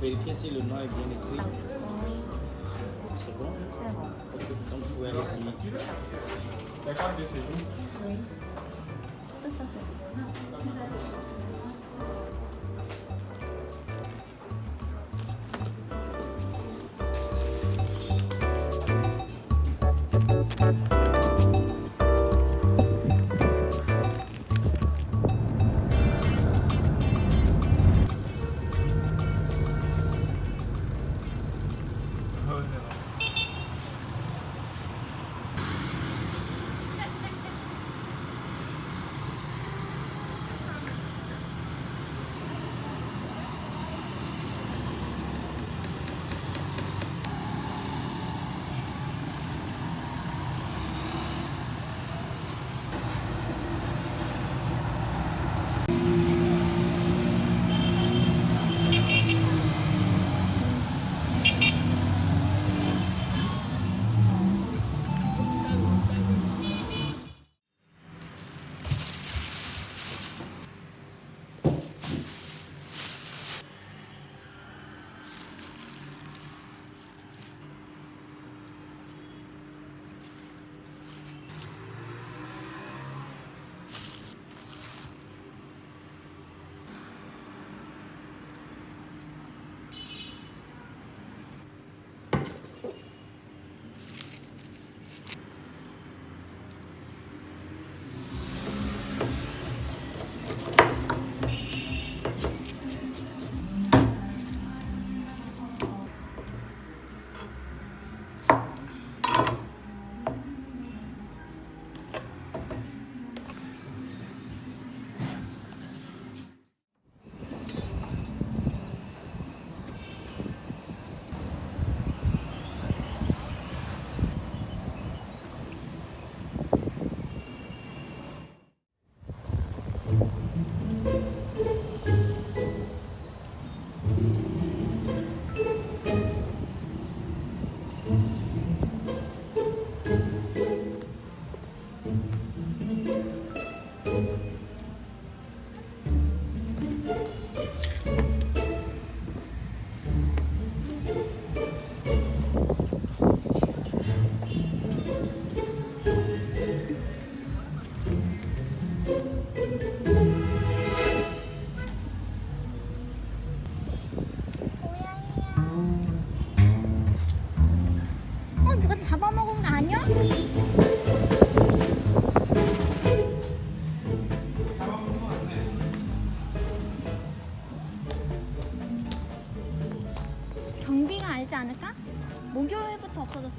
Vérifiez si le nom est bien écrit. C'est bon C'est bon. Donc vous pouvez aller signer. Oui. Ça, ça, 경비가 알지 않을까? 목요일부터 없어졌어.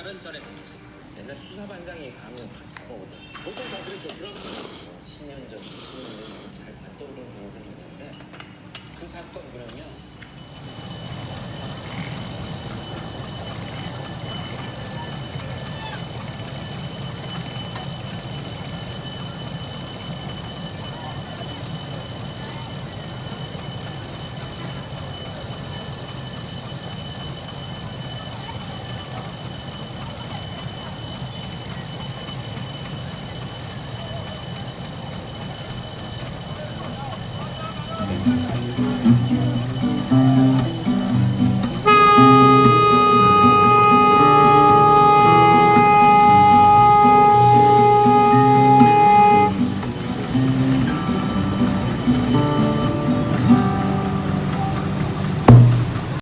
경찰은 전했습니다. 옛날 수사반장이 가면 다 잡아오던 보통 다들은 저 드라마 10년 전, 20년 전잘 안 떠오르는 경우들이 있는데 그 사건 그러면